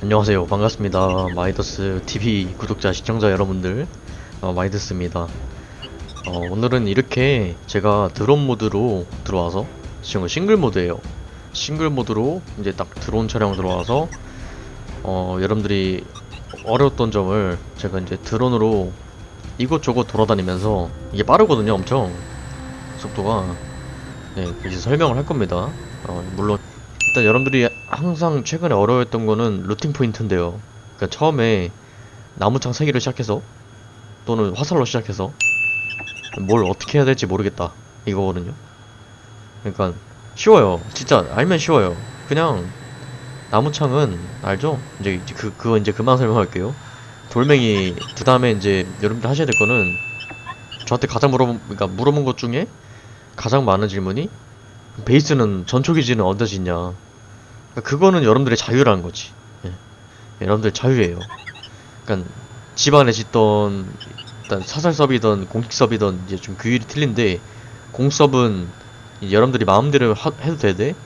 안녕하세요. 반갑습니다. 마이더스 TV 구독자 시청자 여러분들. 어, 마이더스입니다. 어, 오늘은 이렇게 제가 드론 모드로 들어와서 지금 싱글 모드예요. 싱글 모드로 이제 딱 드론 촬영 들어와서 어, 여러분들이 어려웠던 점을 제가 이제 드론으로 이곳저곳 돌아다니면서 이게 빠르거든요 엄청. 속도가. 네 이제 설명을 할 겁니다. 어, 물론 일단 여러분들이 항상 최근에 어려워했던 거는 루팅 포인트인데요. 그러니까 처음에 나무창 3개를 시작해서 또는 화살로 시작해서 뭘 어떻게 해야 될지 모르겠다 이거거든요. 그러니까 쉬워요. 진짜 알면 쉬워요. 그냥 나무창은 알죠? 이제 그 그거 이제 그만 설명할게요. 돌멩이 그 다음에 이제 여러분들 하셔야 될 거는 저한테 가장 물어본 그러니까 물어본 것 중에 가장 많은 질문이 베이스는 전초 기지는 언제 짓냐 그러니까 그거는 여러분들의 자유라는 거지 예. 여러분들 자유예요 그러니까 집안에 짓던 일단 사설 서비든 공식 서비든 이제 좀 규율이 틀린데 공섭은 여러분들이 마음대로 하- 해도 되되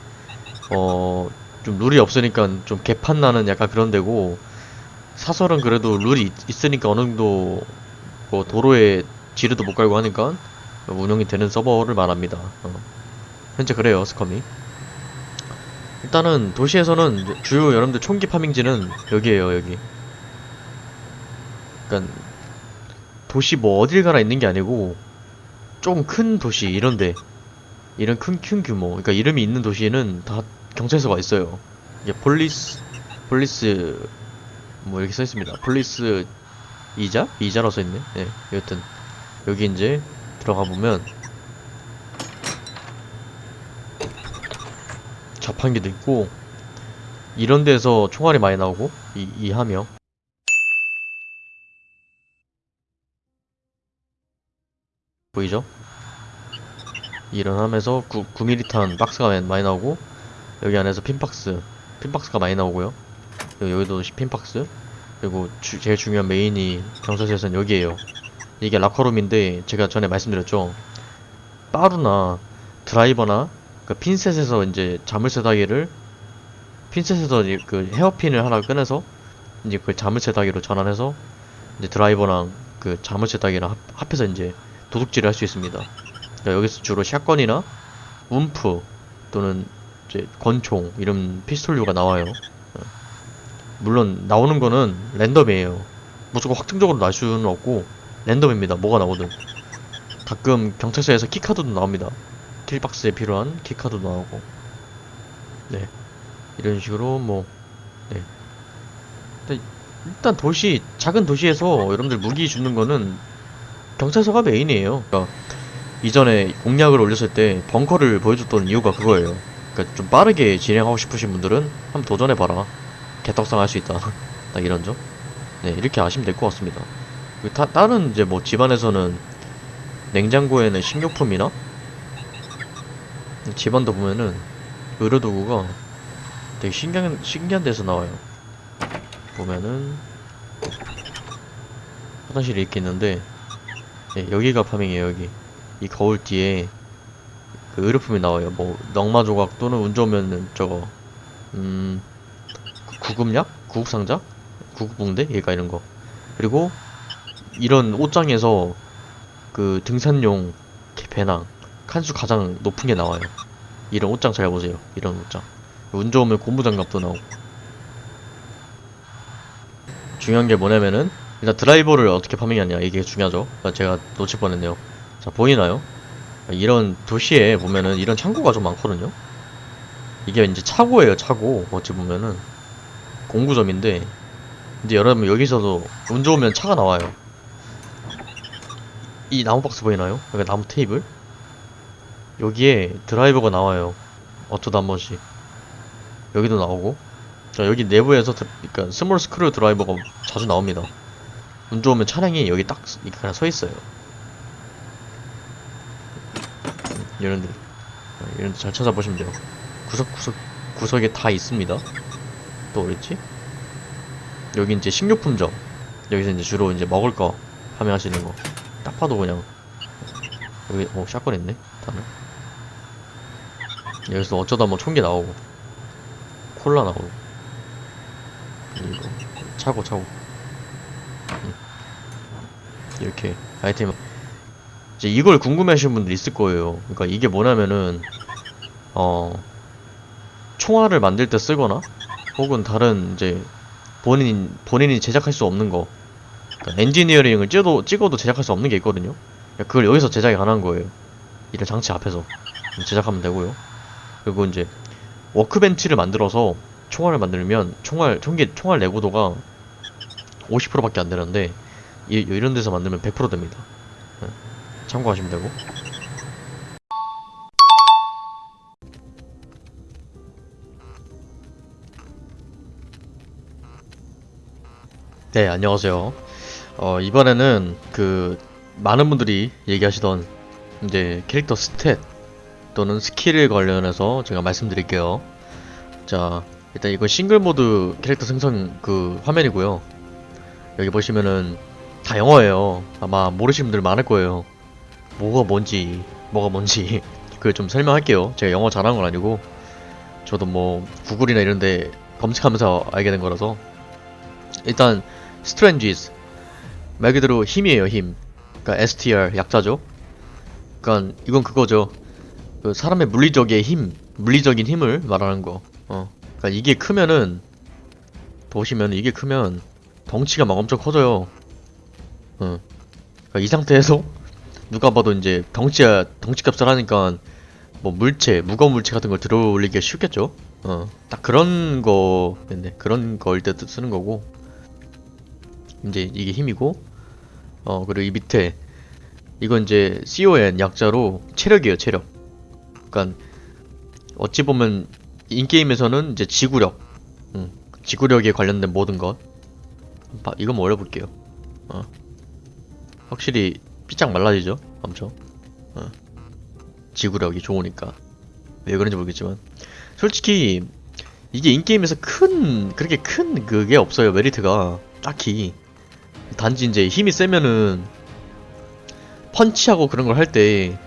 어 좀 룰이 없으니까 좀 개판 나는 약간 그런 데고 사설은 그래도 룰이 있, 있으니까 어느 정도 뭐 도로에 지뢰도 못 깔고 하니까 운영이 되는 서버를 말합니다 어. 현재 그래요 SCUM이 일단은 도시에서는 주요 여러분들 총기 farming지는 여기에요 여기. 그니까 도시 뭐 어딜 가나 있는 게 아니고 좀큰 도시 이런데. 이런 큰, 큰 규모. 그러니까 이름이 있는 도시에는 다 경찰서가 있어요. 이게 police police 뭐 이렇게 써 있습니다. police 이자? 이자라 써 있네. 네 여튼 여기 이제 들어가 보면 자판기도 있고 이런 데서 총알이 많이 나오고 이, 이 함 보이죠? 이런 함에서 9, 9mm탄 박스가 많이- 나오고 여기 안에서 핀박스 핀박스가 많이 나오고요. 여기, 여기도 핀박스. 그리고 주- 제일 중요한 메인이 경찰서에서는 여기에요. 이게 라커룸인데 제가 전에 말씀드렸죠. 빠루나 드라이버나 그 핀셋에서 이제 자물쇠 다기를 핀셋에서 이제 그 헤어핀을 하나 꺼내서 이제 그 자물쇠 다기로 전환해서 이제 드라이버랑 그 자물쇠 다기랑 합, 합해서 이제 도둑질을 할 수 있습니다. 그러니까 여기서 주로 shotgun이나 UMP 또는 이제 권총 이런 피스톨류가 나와요. 어. 물론 나오는 거는 랜덤이에요. 무조건 확정적으로 날 수는 없고 랜덤입니다. 뭐가 나오든. 가끔 경찰서에서 key card도 나옵니다. kill box에 필요한 key card 나오고 네. 이런 식으로 뭐 네. 일단, 도시 작은 도시에서 여러분들 무기 주는 거는 경찰서가 메인이에요. 그러니까 이전에 공략을 올렸을 때 벙커를 보여줬던 이유가 그거예요. 그러니까 좀 빠르게 진행하고 싶으신 분들은 한번 도전해봐라. 개떡상 할 수 있다. 딱 이런 점 네 이렇게 아시면 될 것 같습니다. 그 다, 다른 이제 뭐 집안에서는 냉장고에는 식료품이나 집안도 보면은 의료도구가 되게 신기한, 신기한 데서 나와요. 보면은 화장실이 이렇게 있는데 예, 여기가 파밍이에요 여기 이 거울 뒤에 그 의료품이 나와요 뭐 넝마 조각 또는 운 좋으면은 저거 음 구- 구급약? 구급상자? 구급붕대? 얘가 이런 거 그리고 이런 옷장에서 그 등산용 배낭 칸수 가장 높은 게 나와요. 이런 옷장 잘 보세요. 이런 옷장. 운 좋으면 고무장갑도 나오고. 중요한 게 뭐냐면은 일단 드라이버를 어떻게 farming하냐 이게 중요하죠. 아, 제가 놓칠 뻔했네요. 자 보이나요? 이런 도시에 보면은 이런 창고가 좀 많거든요. 이게 이제 차고예요 차고 어찌 보면은 공구점인데 근데 여러분 여기서도 운 좋으면 차가 나와요. 이 나무 박스 보이나요? 여기 나무 테이블? 여기에 드라이버가 나와요. 어쩌다 한 번씩. 여기도 나오고. 자, 여기 내부에서, 드, 그니까, small screwdriver가 자주 나옵니다. 운 좋으면 차량이 여기 딱, 이렇게 그냥 서 있어요. 음, 이런데, 어, 이런데 잘 찾아보시면 돼요. 구석구석, 구석에 다 있습니다. 또 어딨지? 여기 이제 식료품점. 여기서 이제 주로 이제 먹을 거 판매하시는 거. 딱 봐도 그냥 여기 어 샷건 있네 다들 여기서 어쩌다 뭐 총기 나오고. 콜라 나오고. 이거. 차고 차고. 음. 이렇게. 아이템 이제 이걸 궁금해 하시는 분들 있을 거예요. 그러니까 이게 뭐냐면은 어 총알을 만들 때 쓰거나 혹은 다른 이제 본인 본인이 제작할 수 없는 거. 그러니까 엔지니어링을 찍어도 찍어도 제작할 수 없는 게 있거든요. 그러니까 그걸 여기서 제작이 가능한 거예요. 이런 장치 앞에서. 제작하면 되고요 그리고 이제 워크벤치를 만들어서 총알을 만들면 총알 총기 총알 내구도가 50%밖에 안 되는데 이, 이런 데서 만들면 100% 됩니다. 예, 참고하시면 되고. 네, 안녕하세요. 어, 이번에는 그 많은 분들이 얘기하시던 이제 캐릭터 stat 또는 skill을 관련해서 제가 말씀드릴게요. 자, 일단 이건 싱글 모드 캐릭터 생성 그 화면이고요. 여기 보시면은 다 영어예요. 아마 모르시는 분들 많을 거예요. 뭐가 뭔지, 뭐가 뭔지 그걸 좀 설명할게요. 제가 영어 잘하는 건 아니고 저도 뭐 구글이나 이런데 검색하면서 알게 된 거라서 일단 strength 말 그대로 힘이에요 힘. 그러니까 STR 약자죠. 그러니까 이건 그거죠. 그 사람의 물리적인 힘, 물리적인 힘을 말하는 거. 어. 그러니까 이게 크면은 보시면 이게 크면 덩치가 막 엄청 커져요. 어. 그러니까 이 상태에서 누가 봐도 이제 덩치야 덩치 값을 하니까 뭐 물체, 무거운 물체 같은 걸 들어올리기가 쉽겠죠. 어. 딱 그런 거, 네, 그런 거일 때 쓰는 거고. 이제 이게 힘이고, 어 그리고 이 밑에 이건 이제 CON 약자로 체력이에요, 체력. 그러니까 어찌 보면 인게임에서는 이제 지구력, 음, 지구력에 관련된 모든 것. 봐, 이거 뭐 올려볼게요. 어. 확실히 삐짝 말라지죠, 엄청. 어. 지구력이 좋으니까. 왜 그런지 모르겠지만. 솔직히 이게 인게임에서 큰 그렇게 큰 그게 없어요 메리트가 딱히 단지 이제 힘이 세면은 펀치하고 그런 걸 할 때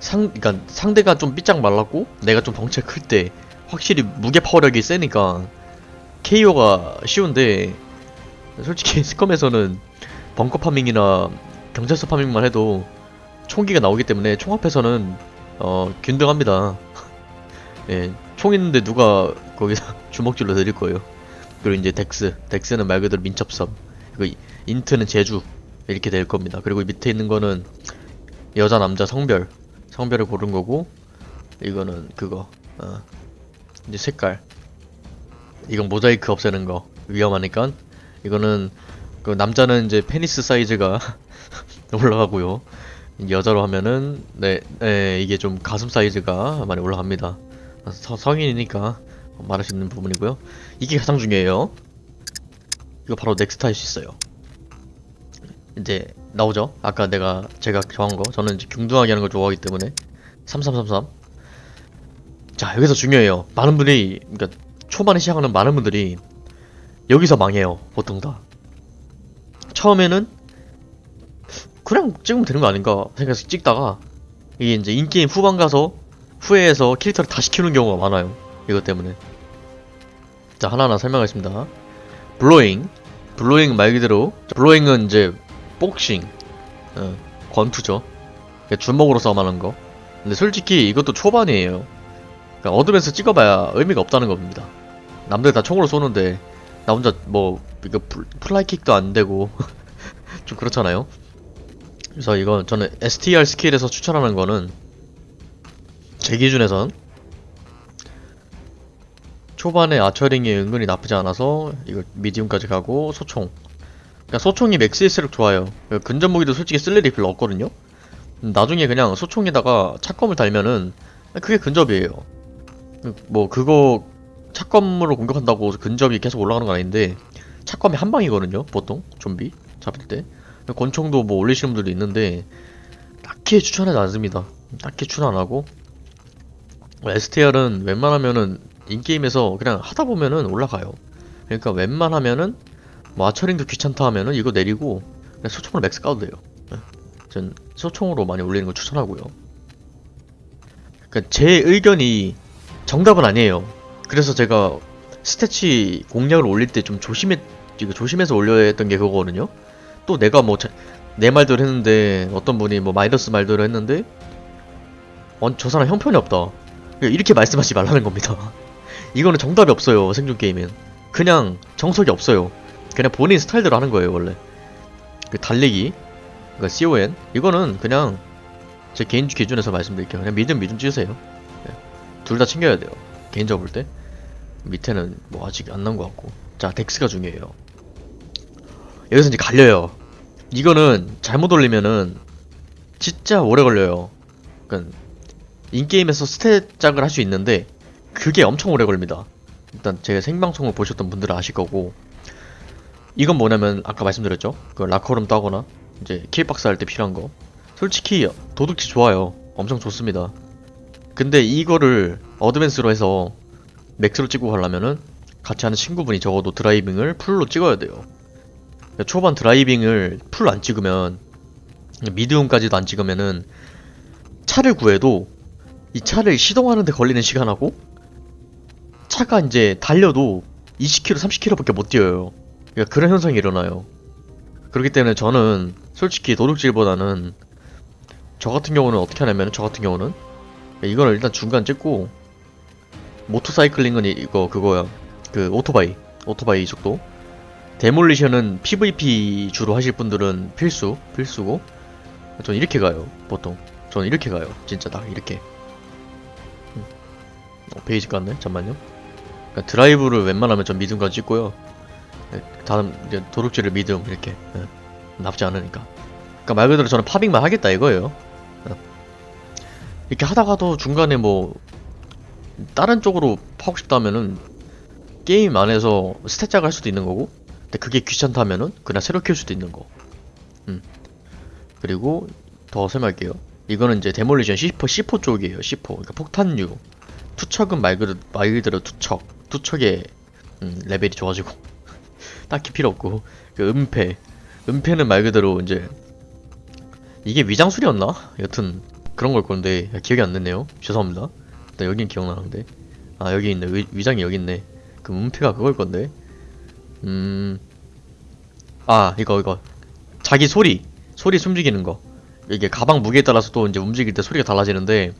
상, 그니까 상대가 좀 삐짝 말랐고 내가 좀 덩치가 클 때 확실히 무게 파워력이 세니까 KO가 쉬운데 솔직히 SCUM에서는 벙커 farming이나 경찰서 farming만 해도 총기가 나오기 때문에 총 앞에서는 어 균등합니다. 예, 총 있는데 누가 거기서 주먹질로 내릴 거예요. 그리고 이제 dex, dex는 말 그대로 민첩성, 그리고 int는 재주 이렇게 될 겁니다. 그리고 밑에 있는 거는 여자 남자 성별, 성별을 고른 거고 이거는 그거, 어, 이제 색깔. 이건 모자이크 없애는 거 위험하니까 이거는 그 남자는 이제 페니스 사이즈가 올라가고요. 여자로 하면은 네, 네 이게 좀 가슴 사이즈가 많이 올라갑니다. 서, 성인이니까 말할 수 있는 부분이고요. 이게 가장 중요해요. 이거 바로 next 할수 있어요. 이제 나오죠? 아까 내가 제가 정한 거 저는 이제 균등하게 하는 걸 좋아하기 때문에 3333 자 여기서 중요해요. 많은 분들이 그러니까 초반에 시작하는 많은 분들이 여기서 망해요. 보통 다 처음에는 그냥 찍으면 되는 거 아닌가 생각해서 찍다가 이게 이제 인게임 후반 가서 후회해서 캐릭터를 다시 키우는 경우가 많아요. 이것 때문에. 자, 하나하나 설명하겠습니다. 블로잉. 블로잉 말 그대로. 블로잉은 이제 복싱. 어, 권투죠. 그러니까 주먹으로 싸움하는 거. 근데 솔직히 이것도 초반이에요. 그러니까 advance 찍어봐야 의미가 없다는 겁니다. 남들 다 총으로 쏘는데 나 혼자 뭐 이거 fl- fly kick도 안 되고 좀 그렇잖아요. 그래서 이건 저는 STR 스킬에서 추천하는 거는 제 기준에선 초반에 archering이 은근히 나쁘지 않아서 이거 medium까지 가고 소총 그러니까 소총이 맥스일수록 좋아요. 그러니까 근접 무기도 솔직히 쓸 일이 별로 없거든요. 나중에 그냥 소총에다가 차검을 달면은 그게 근접이에요. 뭐 그거 차검으로 공격한다고 근접이 계속 올라가는 건 아닌데 차검이 한 방이거든요 보통 좀비 잡을 때. 권총도 뭐 올리시는 분들도 있는데 딱히 추천하지 않습니다. 딱히 추천 안 하고. STR은 웬만하면은 인게임에서 그냥 하다 보면은 올라가요. 그러니까 웬만하면은 뭐 archering도 귀찮다 하면은 이거 내리고 그냥 소총으로 max 가도 돼요. 예. 전 소총으로 많이 올리는 거 추천하고요. 그러니까 제 의견이 정답은 아니에요. 그래서 제가 stat 공략을 올릴 때 좀 조심해 조심해서 올려야 했던 게 그거거든요. 또 내가 뭐 내 말대로 했는데 어떤 분이 뭐 마이너스 말대로 했는데 어, 저 사람 형편이 없다. 이렇게 말씀하지 말라는 겁니다. 이거는 정답이 없어요 생존 게임엔. 그냥 정석이 없어요. 그냥 본인 스타일대로 하는 거예요 원래. 그 달리기, 그러니까 CON 이거는 그냥 제 개인 기준에서 말씀드릴게요. 그냥 믿음 믿음 찌으세요. 둘다 챙겨야 돼요. 개인적으로 볼 때. 밑에는 뭐 아직 안 나온 것 같고. 자, 덱스가 중요해요. 여기서 이제 갈려요. 이거는 잘못 올리면은 진짜 오래 걸려요. 그러니까 in-game에서 stat 작을 할 수 있는데 그게 엄청 오래 걸립니다. 일단 제 생방송을 보셨던 분들은 아실 거고 이건 뭐냐면 아까 말씀드렸죠. 그 라커룸 따거나 이제 kill box 할 때 필요한 거. 솔직히 도둑질 좋아요. 엄청 좋습니다. 근데 이거를 advance로 해서 max로 찍고 가려면은 같이 하는 친구분이 적어도 driving을 full로 찍어야 돼요. 그러니까 초반 드라이빙을 풀로 안 찍으면 미디움까지도 안 찍으면은 차를 구해도 이 차를 시동하는데 걸리는 시간하고 차가 이제 달려도 20km, 30km밖에 못 뛰어요. 그러니까 그런 현상이 일어나요. 그렇기 때문에 저는 솔직히 도둑질보다는 저 같은 경우는 어떻게 하냐면 저 같은 경우는 이거는 일단 중간 찍고 모터사이클링은 이- 이거 그거야. 그 오토바이 오토바이 속도. demolition은 PVP 주로 하실 분들은 필수 필수고 전 이렇게 가요 보통. 저는 이렇게 가요 진짜 딱 이렇게. 음. 어, 페이지 깠네 잠만요. 그러니까 drive를 웬만하면 전 medium까지 찍고요. 네, 다음 이제 도둑질을 medium 이렇게 네, 나쁘지 않으니까. 그러니까 말 그대로 저는 farming만 하겠다 이거예요. 어. 이렇게 하다가도 중간에 뭐 다른 쪽으로 파고 싶다면은 게임 안에서 stat 할 수도 있는 거고 근데 그게 귀찮다면은 그냥 새로 키울 수도 있는 거. 음. 그리고 더 설명할게요. 이거는 이제 demolition C4, C4 쪽이에요 C4 그러니까 폭탄류 투척은 말 그대로, 말 그대로 투척 투척의 음, 레벨이 좋아지고 딱히 필요 없고. 그 은폐. 은폐는 말 그대로 이제 이게 위장술이었나? 여튼 그런 걸 건데 기억이 안 났네요. 죄송합니다. 일단 여긴 기억나는데. 아 여기 있네. 위, 위장이 여기 있네. 그럼 은폐가 그걸 건데? 음... 아 이거 이거. 자기 소리. 소리 숨기는 거. 이게 가방 무게에 따라서 또 이제 움직일 때 소리가 달라지는데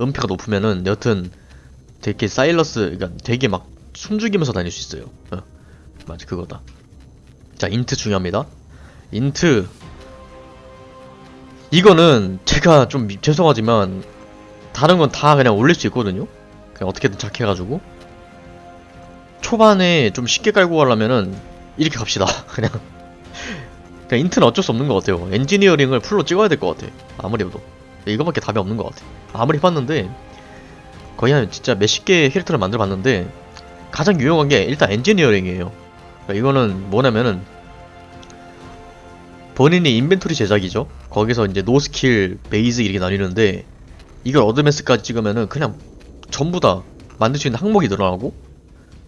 은폐가 높으면은 여튼 되게 silence 그러니까 되게 막 숨죽이면서 다닐 수 있어요. 어, 맞아 그거다. 자 INT 중요합니다. INT 이거는 제가 좀 미- 죄송하지만 다른 건 다 그냥 올릴 수 있거든요. 그냥 어떻게든 작해가지고. 초반에 좀 쉽게 깔고 가려면은 이렇게 갑시다. 그냥. 그냥 INT는 어쩔 수 없는 것 같아요. 엔지니어링을 full로 찍어야 될 것 같아. 아무리 해도 이거밖에 답이 없는 것 같아. 아무리 해봤는데 거의 한 진짜 몇십 개의 캐릭터를 만들어 봤는데 가장 유용한 게 일단 엔지니어링이에요 그러니까 이거는 뭐냐면은 본인이 inventory 제작이죠. 거기서 이제 no skill, basic 이렇게 나뉘는데 이걸 advance까지 찍으면은 그냥 전부 다 만들 수 있는 항목이 늘어나고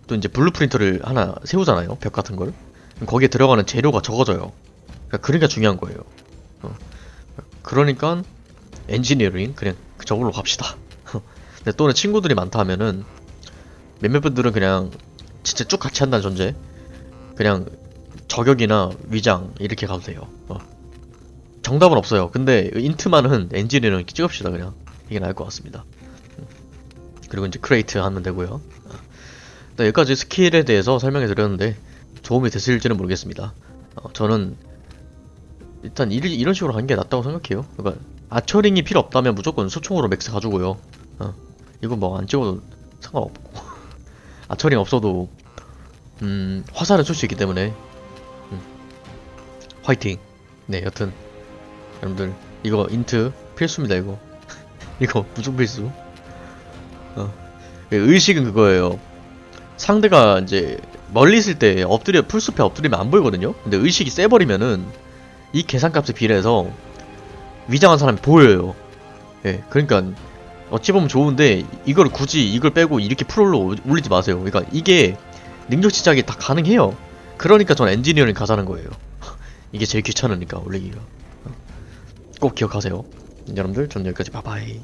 또 이제 blueprint를 하나 세우잖아요 벽 같은 걸. 거기에 들어가는 재료가 적어져요. 그러니까 그러니까 중요한 거예요. 어. 그러니까 엔지니어링 그냥 저걸로 갑시다. 근데 또는 친구들이 많다 하면은 몇몇 분들은 그냥 진짜 쭉 같이 한다는 전제 그냥 저격이나 위장 이렇게 가도 돼요 어. 정답은 없어요 근데 INT만은 엔지니어링 찍읍시다 그냥 이게 나을 것 같습니다 음. 그리고 이제 create 하면 되고요 네, 여기까지 스킬에 대해서 설명해 드렸는데 도움이 됐을지는 모르겠습니다. 어, 저는 일단 이, 이런 식으로 가는 게 낫다고 생각해요. 그러니까 archering이 필요 없다면 무조건 소총으로 max 가시고요. 어, 이거 뭐 안 찍어도 상관없고 archering 없어도 음, 화살은 쏠수 있기 때문에 음, 화이팅. 네, 여튼 여러분들 이거 INT 필수입니다. 이거 이거 무조건 필수. 어, 의식은 그거예요. 상대가 이제 멀리 있을 때 엎드려 풀숲에 엎드리면 안 보이거든요. 근데 의식이 세버리면은 이 계산값에 비례해서 위장한 사람이 보여요. 예, 그러니까 어찌 보면 좋은데 이걸 굳이 이걸 빼고 이렇게 풀올로 올리지 마세요. 그러니까 이게 능력 시작이 다 가능해요. 그러니까 전 엔지니어링 가자는 거예요. 이게 제일 귀찮으니까 올리기가. 어. 꼭 기억하세요. 여러분들 전 여기까지 바바이.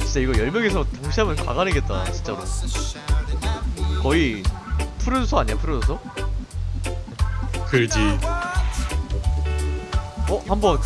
진짜 이거 10명이서 동시에 하면 가관이겠다 진짜로 거의 푸른소 아니야 푸른소? 그지 어? 한번